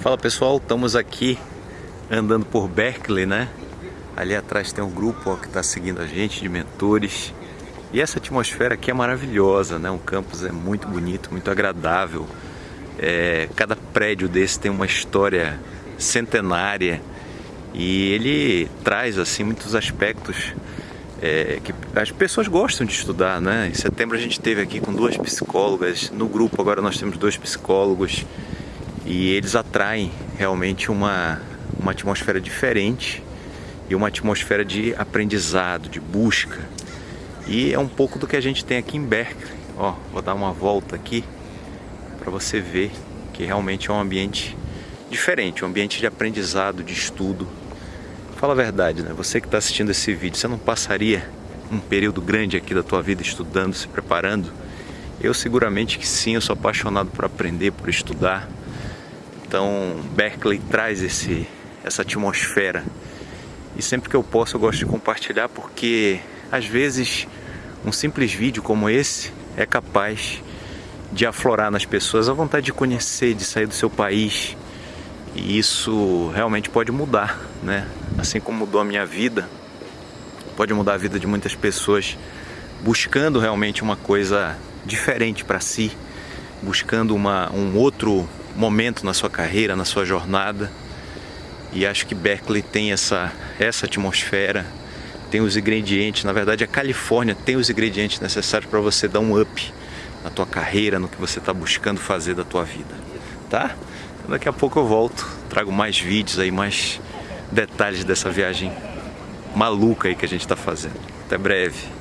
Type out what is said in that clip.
Fala pessoal, estamos aqui andando por Berkeley, né? Ali atrás tem um grupo ó, que está seguindo a gente de mentores. E essa atmosfera aqui é maravilhosa, né? O campus é muito bonito, muito agradável. É, cada prédio desse tem uma história centenária e ele traz assim muitos aspectos é, que as pessoas gostam de estudar, né? Em setembro a gente teve aqui com duas psicólogas no grupo, agora nós temos dois psicólogos e eles atraem realmente uma, uma atmosfera diferente e uma atmosfera de aprendizado, de busca. E é um pouco do que a gente tem aqui em Berkeley. Ó, vou dar uma volta aqui para você ver que realmente é um ambiente diferente, um ambiente de aprendizado, de estudo. Fala a verdade, né? Você que está assistindo esse vídeo, você não passaria um período grande aqui da tua vida estudando, se preparando? Eu seguramente que sim, eu sou apaixonado por aprender, por estudar. Então Berkeley traz esse, essa atmosfera e sempre que eu posso eu gosto de compartilhar porque às vezes um simples vídeo como esse é capaz de aflorar nas pessoas a vontade de conhecer, de sair do seu país e isso realmente pode mudar, né? Assim como mudou a minha vida, pode mudar a vida de muitas pessoas buscando realmente uma coisa diferente para si, buscando uma, um outro momento na sua carreira, na sua jornada. E acho que Berkeley tem essa, essa atmosfera, tem os ingredientes, na verdade a Califórnia tem os ingredientes necessários para você dar um up na tua carreira, no que você está buscando fazer da tua vida, tá? Então daqui a pouco eu volto, trago mais vídeos aí, mais detalhes dessa viagem maluca aí que a gente está fazendo. Até breve.